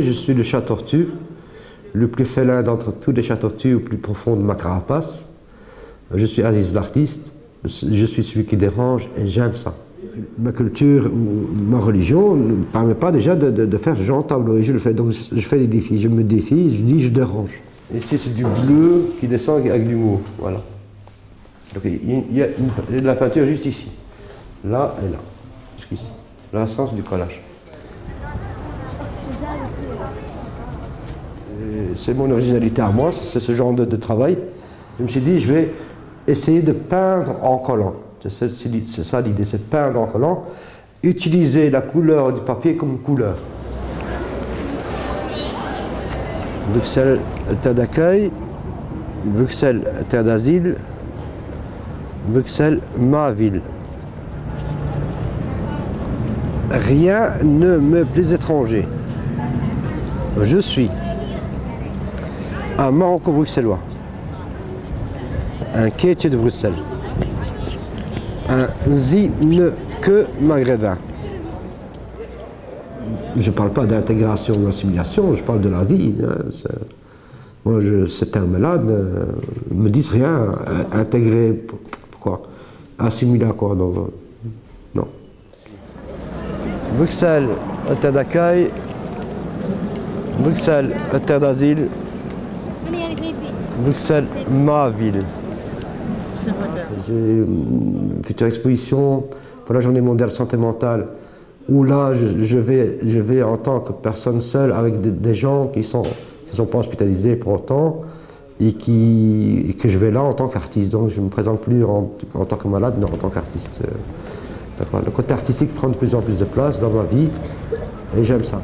Je suis le chat tortue, le plus félin d'entre tous les chats tortues au plus profond de ma carapace. Je suis Aziz l'artiste, je suis celui qui dérange et j'aime ça. Ma culture ou ma religion ne me permet pas déjà de, faire ce genre de tableau et je le fais. Donc je fais des défis, je me défie, je dis je dérange. Ici c'est du bleu qui descend avec l'humour, voilà. Donc il y, a de la peinture juste ici, là et là, jusqu'ici. Là, c'est du collage. C'est mon originalité à moi, c'est ce genre de, travail. Je me suis dit, je vais essayer de peindre en collant. C'est ça l'idée, c'est peindre en collant. Utiliser la couleur du papier comme couleur. Bruxelles, terre d'accueil. Bruxelles, terre d'asile. Bruxelles, ma ville. Rien ne me plaît étranger. Je suis un Maroco-bruxellois, un quêtier de Bruxelles, un que maghrébin. Je ne parle pas d'intégration ou d'assimilation, je parle de la vie. Hein, moi, je, ce terme-là ne me disent rien. Intégrer, pourquoi? Assimiler quoi Non. Bruxelles, terre d'accueil. Bruxelles, terre d'asile. Bruxelles, ma ville. J'ai une future exposition pour la journée mondiale santé mentale où là je, vais, en tant que personne seule avec des, gens qui ne sont, sont pas hospitalisés pour autant et, qui, que je vais là en tant qu'artiste. Donc je ne me présente plus en, tant que malade, mais en tant qu'artiste. Le côté artistique prend de plus en plus de place dans ma vie et j'aime ça.